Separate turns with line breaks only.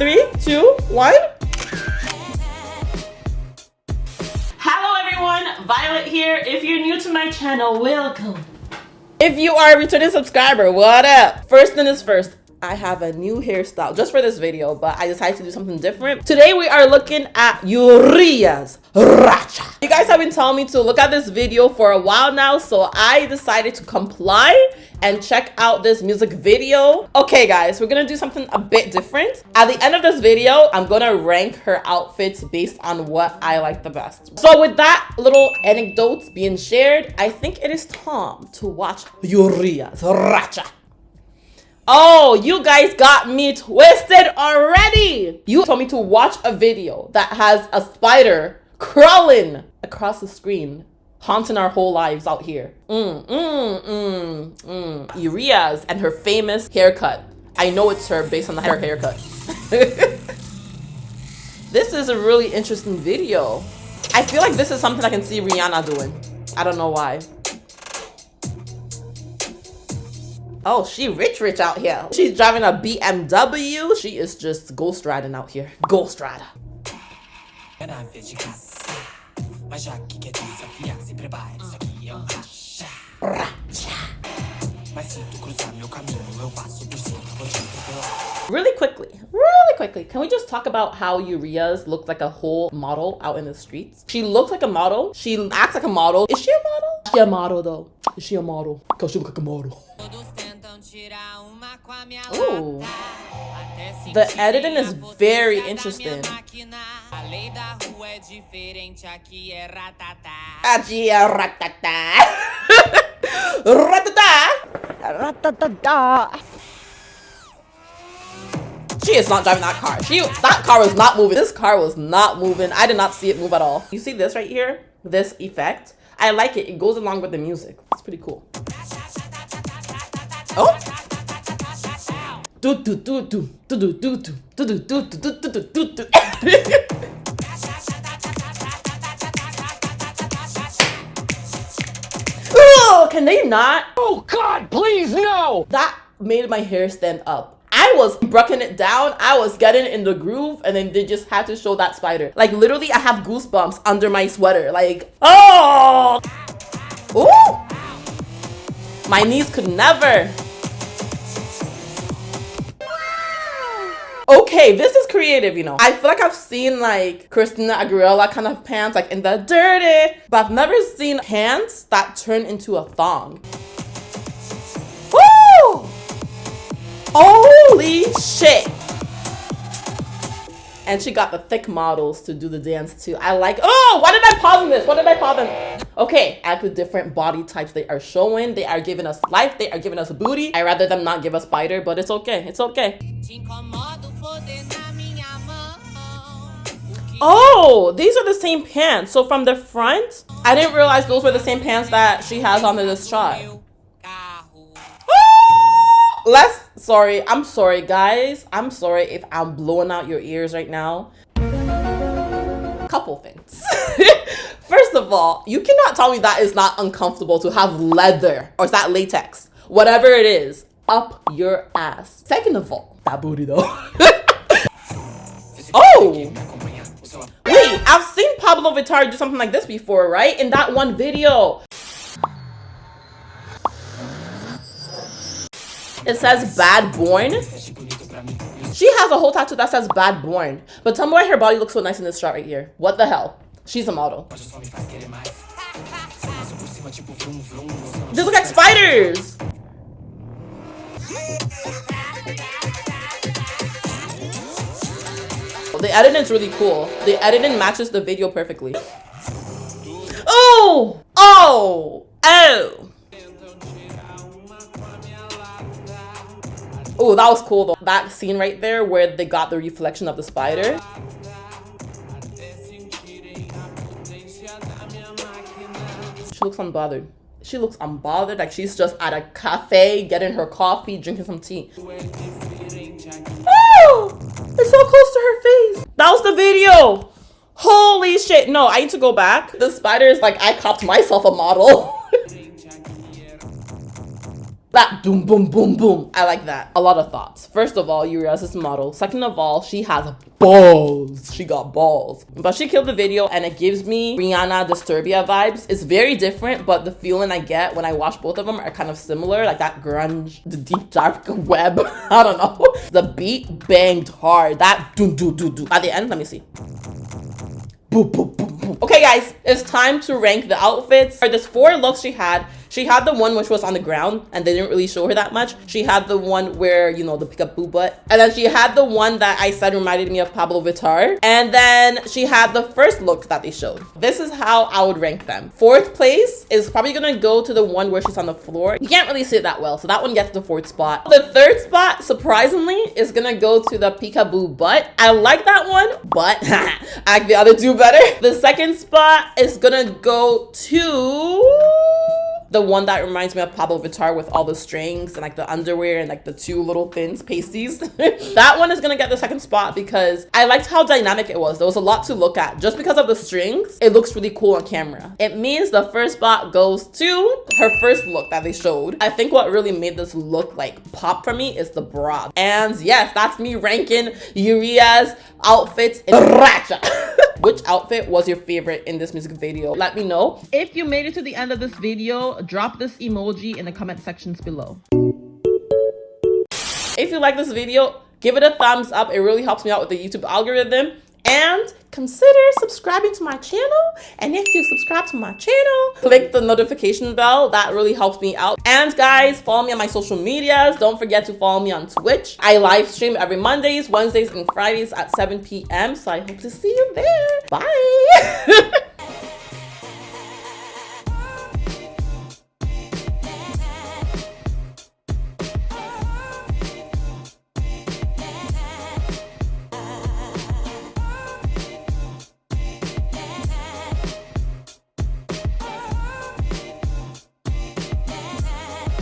three, two, one. Hello everyone, Violet here. If you're new to my channel, welcome. If you are a returning subscriber, what up? First thing is first, I have a new hairstyle just for this video, but I decided to do something different. Today we are looking at Urias Racha. You guys have been telling me to look at this video for a while now, so I decided to comply and check out this music video. Okay guys, we're gonna do something a bit different. At the end of this video, I'm gonna rank her outfits based on what I like the best. So with that little anecdote being shared, I think it is time to watch Urias Racha. Oh, you guys got me twisted already. You told me to watch a video that has a spider crawling across the screen, haunting our whole lives out here. Mm, mm, mm, mm. Urias and her famous haircut. I know it's her based on the hair haircut. this is a really interesting video. I feel like this is something I can see Rihanna doing. I don't know why. Oh, she rich rich out here. She's driving a BMW. She is just ghost riding out here. Ghost rider. Really quickly, really quickly, can we just talk about how Urias looks like a whole model out in the streets? She looks like a model. She acts like a model. Is she a model? Is she a model though? Is she a model? Because she looks like a model. Ooh. The editing is very interesting. Aqui é ratatá. ratatá. Ratatá. She is not driving that car. She that car was not moving. This car was not moving. I did not see it move at all. You see this right here? This effect? I like it. It goes along with the music. It's pretty cool. Do. Oh, can they not?
Oh God, please no!
That made my hair stand up. I was brucking it down. I was getting in the groove, and then they just had to show that spider. Like literally, I have goosebumps under my sweater. Like, oh, ooh. My knees could never. Okay, this is creative, you know. I feel like I've seen like Christina Aguilera kind of pants, like in the Dirrty, but I've never seen pants that turn into a thong. Woo! Holy shit! And she got the thick models to do the dance too. I like, oh, why did I pause in this? What did I pause in? Okay, at the different body types they are showing. They are giving us life. They are giving us booty. I rather them not give us spider, but it's okay. It's okay. Oh, these are the same pants. So from the front, I didn't realize those were the same pants that she has on this shot. Let's, sorry, I'm sorry guys. I'm sorry if I'm blowing out your ears right now. Couple things. First of all, you cannot tell me that is not uncomfortable to have leather or is that latex, whatever it is, up your ass. Second of all, that booty though. oh! Wait, I've seen Pabllo Vittar do something like this before, right? In that one video. It says bad born. She has a whole tattoo that says bad born. But tell me why her body looks so nice in this shot right here. What the hell? She's a model. These look like spiders. The editing is really cool. The editing matches the video perfectly. Oh! Oh! Oh! Oh, that was cool though. That scene right there where they got the reflection of the spider. She looks unbothered. She looks unbothered, like she's just at a cafe getting her coffee, drinking some tea. Oh! It's so close to her face. That was the video. Holy shit. No, I need to go back. The spider is like, I copped myself a model. That boom, boom, boom, boom. I like that. A lot of thoughts. First of all, Urias is model. Second of all, she has balls. She got balls. But she killed the video and it gives me Rihanna Disturbia vibes. It's very different, but the feeling I get when I watch both of them are kind of similar. Like that grunge, the deep dark web. I don't know. The beat banged hard. That do do do do. At the end, let me see. Boop, boop, boop, boop. Okay, guys, it's time to rank the outfits. For this four looks she had. She had the one which was on the ground and they didn't really show her that much. She had the one where, you know, the peekaboo butt. And then she had the one that I said reminded me of Pabllo Vittar. And then she had the first look that they showed. This is how I would rank them. Fourth place is probably gonna go to the one where she's on the floor. You can't really see it that well, so that one gets the fourth spot. The third spot, surprisingly, is gonna go to the peekaboo butt. I like that one, but I the other two better. The second spot is gonna go to the one that reminds me of Pabllo Vittar with all the strings and like the underwear and like the two little thins pasties. that one is gonna get the second spot because I liked how dynamic it was. There was a lot to look at. Just because of the strings, it looks really cool on camera. It means the first spot goes to her first look that they showed. I think what really made this look like pop for me is the bra. And yes, that's me ranking Urias outfits in Ratchet. Which outfit was your favorite in this music video? Let me know. If you made it to the end of this video, drop this emoji in the comment sections below. If you like this video, give it a thumbs up. It really helps me out with the YouTube algorithm. And consider subscribing to my channel. And if you subscribe to my channel, click the notification bell. That really helps me out. And guys, follow me on my social medias. Don't forget to follow me on Twitch. I live stream every Mondays, Wednesdays, and Fridays at 7 p.m. So I hope to see you there. Bye.